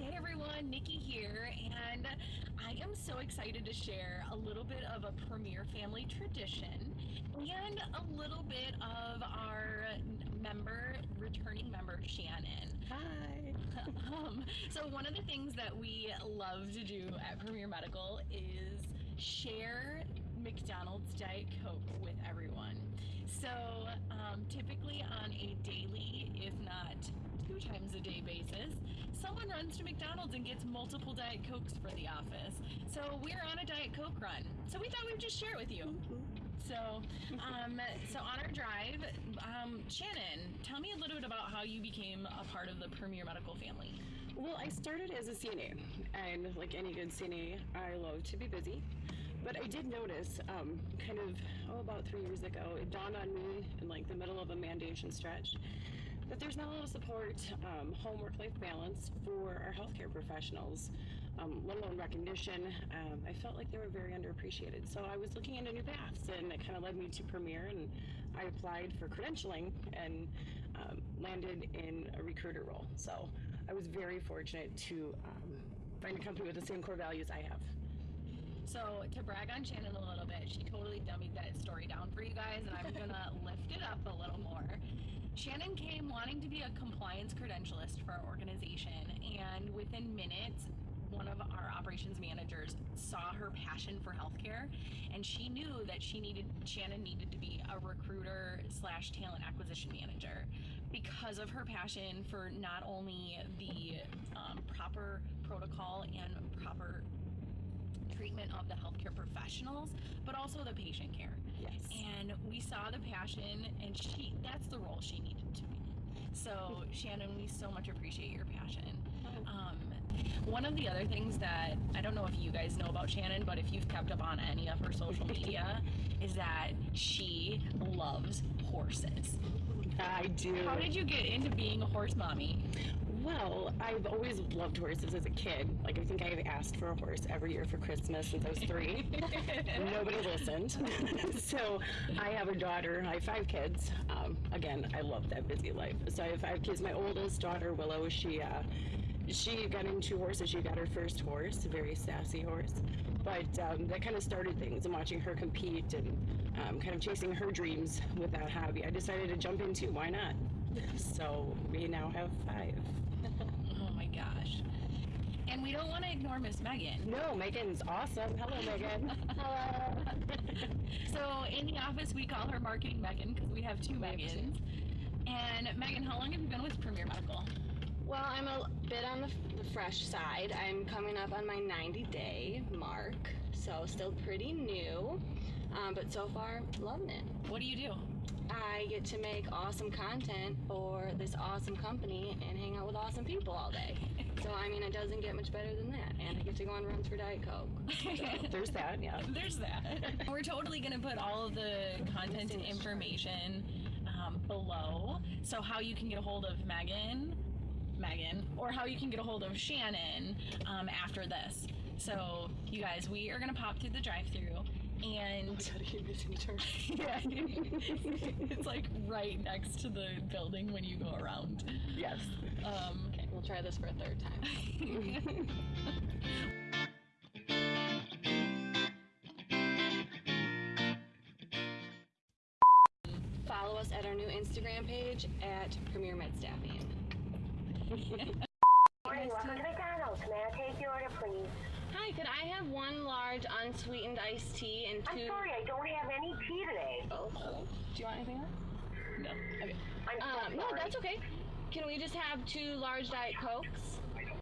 everyone, Nikki here, and I am so excited to share a little bit of a Premier family tradition and a little bit of our member, returning member, Shannon. Hi. um, so, one of the things that we love to do at Premier Medical is share McDonald's Diet Coke with everyone. So, um, typically on a daily, if not two times a day basis, someone runs to McDonald's and gets multiple Diet Cokes for the office. So, we're on a Diet Coke run. So, we thought we'd just share it with you. So, um, so on our drive, um, Shannon, tell me a little bit about how you became a part of the Premier Medical family. Well, I started as a CNA, and like any good CNA, I love to be busy. But I did notice, um, kind of, oh, about three years ago, it dawned on me in like the middle of a mandation stretch that there's not a lot of support, um, home work life balance for our healthcare professionals, um, let alone recognition. Um, I felt like they were very underappreciated. So I was looking into new paths, and it kind of led me to Premier, and I applied for credentialing and um, landed in a recruiter role. So I was very fortunate to um, find a company with the same core values I have. So to brag on Shannon a little bit, she totally dummied that story down for you guys, and I'm gonna lift it up a little more. Shannon came wanting to be a compliance credentialist for our organization, and within minutes, one of our operations managers saw her passion for healthcare and she knew that she needed shannon needed to be a recruiter slash talent acquisition manager because of her passion for not only the um, proper protocol and proper treatment of the healthcare professionals, but also the patient care. Yes. And we saw the passion, and she that's the role she needed to be. So, Shannon, we so much appreciate your passion. Um, one of the other things that I don't know if you guys know about Shannon, but if you've kept up on any of her social media, is that she loves horses. I do. How did you get into being a horse mommy? Well, I've always loved horses as a kid. Like, I think I've asked for a horse every year for Christmas since I was three, nobody listened. so, I have a daughter. I have five kids. Um, again, I love that busy life. So, I have five kids. My oldest daughter, Willow, she uh, she got into horses. She got her first horse, a very sassy horse. But um, that kind of started things and watching her compete and um, kind of chasing her dreams with that hobby. I decided to jump into why not? So we now have five. Oh my gosh. And we don't want to ignore Miss Megan. No, Megan's awesome. Hello, Megan. Hello. so in the office, we call her Marketing Megan because we have two Megans. And Megan, how long have you been with Premier Medical? Well, I'm a bit on the, the fresh side. I'm coming up on my 90 day mark, so still pretty new. Um, but so far, loving it. What do you do? I get to make awesome content for this awesome company and hang out with awesome people all day. So, I mean, it doesn't get much better than that. And I get to go on runs for Diet Coke. There's that, yeah. There's that. We're totally going to put all of the content and information um, below. So, how you can get a hold of Megan, Megan, or how you can get a hold of Shannon um, after this. So, you guys, we are going to pop through the drive through and yeah, it's like right next to the building when you go around. Yes. Um, Okay, we'll try this for a third time. Follow us at our new Instagram page at Premier Med Staffing. Morning, welcome to McDonald's. May I take your order, please? Hi, could I have one large unsweetened iced tea and 2 I'm sorry, I don't have any tea today. Oh, do you want anything else? no. Okay. I'm so Um, no, that's okay. Can we just have two large Diet Cokes?